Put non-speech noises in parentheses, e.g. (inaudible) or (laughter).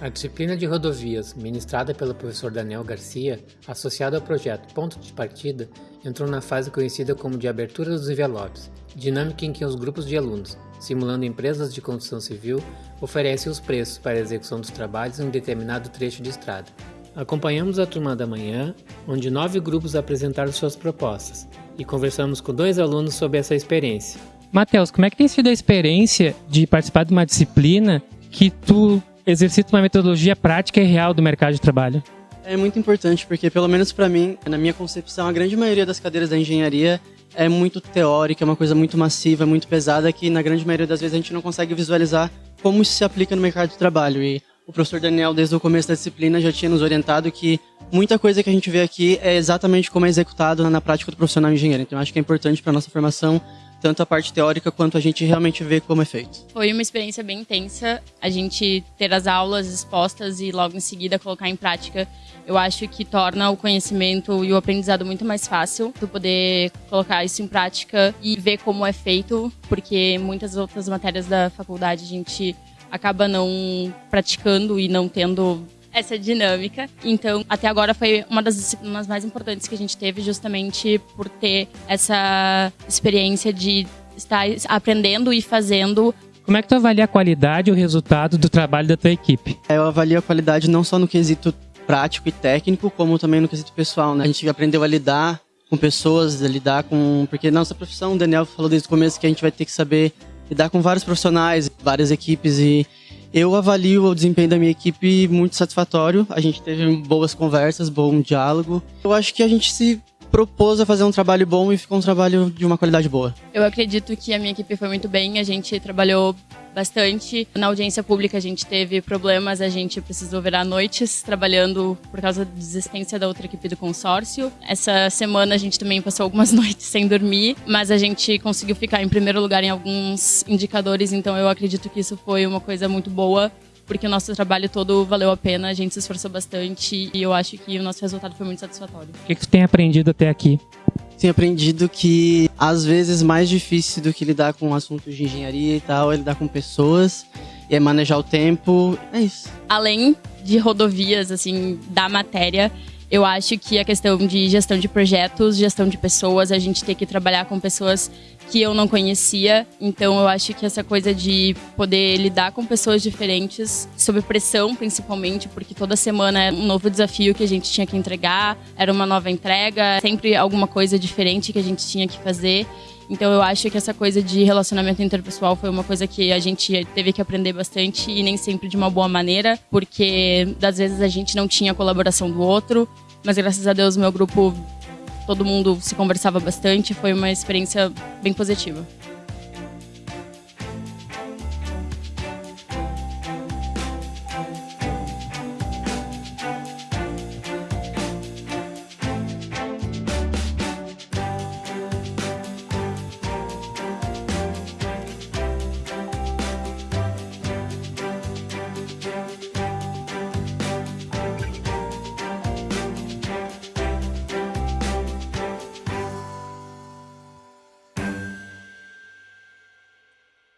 A disciplina de rodovias, ministrada pelo professor Daniel Garcia, associada ao projeto Ponto de Partida, entrou na fase conhecida como de abertura dos envelopes, dinâmica em que os grupos de alunos, simulando empresas de construção civil, oferecem os preços para a execução dos trabalhos em um determinado trecho de estrada. Acompanhamos a turma da manhã, onde nove grupos apresentaram suas propostas, e conversamos com dois alunos sobre essa experiência. Matheus, como é que tem sido a experiência de participar de uma disciplina que tu exercita uma metodologia prática e real do mercado de trabalho? É muito importante porque, pelo menos para mim, na minha concepção, a grande maioria das cadeiras da engenharia é muito teórica, é uma coisa muito massiva, muito pesada, que na grande maioria das vezes a gente não consegue visualizar como isso se aplica no mercado de trabalho. E o professor Daniel, desde o começo da disciplina, já tinha nos orientado que muita coisa que a gente vê aqui é exatamente como é executado na prática do profissional engenheiro. Então, acho que é importante para nossa formação tanto a parte teórica quanto a gente realmente vê como é feito. Foi uma experiência bem intensa, a gente ter as aulas expostas e logo em seguida colocar em prática. Eu acho que torna o conhecimento e o aprendizado muito mais fácil, tu poder colocar isso em prática e ver como é feito, porque muitas outras matérias da faculdade a gente acaba não praticando e não tendo essa dinâmica. Então, até agora foi uma das disciplinas mais importantes que a gente teve, justamente por ter essa experiência de estar aprendendo e fazendo. Como é que tu avalia a qualidade e o resultado do trabalho da tua equipe? Eu avalio a qualidade não só no quesito prático e técnico, como também no quesito pessoal. Né? A gente aprendeu a lidar com pessoas, a lidar com. Porque nossa profissão, o Daniel falou desde o começo que a gente vai ter que saber lidar com vários profissionais, várias equipes e eu avalio o desempenho da minha equipe muito satisfatório. A gente teve boas conversas, bom diálogo. Eu acho que a gente se propôs a fazer um trabalho bom e ficou um trabalho de uma qualidade boa. Eu acredito que a minha equipe foi muito bem, a gente trabalhou bastante. Na audiência pública a gente teve problemas, a gente precisou virar noites trabalhando por causa da desistência da outra equipe do consórcio. Essa semana a gente também passou algumas (laughs) noites sem dormir, mas a gente conseguiu ficar em primeiro lugar em alguns indicadores, então eu acredito que isso foi uma coisa muito boa porque o nosso trabalho todo valeu a pena, a gente se esforçou bastante e eu acho que o nosso resultado foi muito satisfatório. O que, que tu tem aprendido até aqui? Tenho aprendido que às vezes mais difícil do que lidar com assuntos de engenharia e tal é lidar com pessoas e é manejar o tempo. É isso. Além de rodovias, assim, da matéria, eu acho que a questão de gestão de projetos, gestão de pessoas, a gente tem que trabalhar com pessoas que eu não conhecia. Então eu acho que essa coisa de poder lidar com pessoas diferentes, sob pressão principalmente, porque toda semana era um novo desafio que a gente tinha que entregar, era uma nova entrega, sempre alguma coisa diferente que a gente tinha que fazer. Então eu acho que essa coisa de relacionamento interpessoal foi uma coisa que a gente teve que aprender bastante e nem sempre de uma boa maneira, porque das vezes a gente não tinha a colaboração do outro, mas graças a Deus meu grupo todo mundo se conversava bastante, foi uma experiência bem positiva.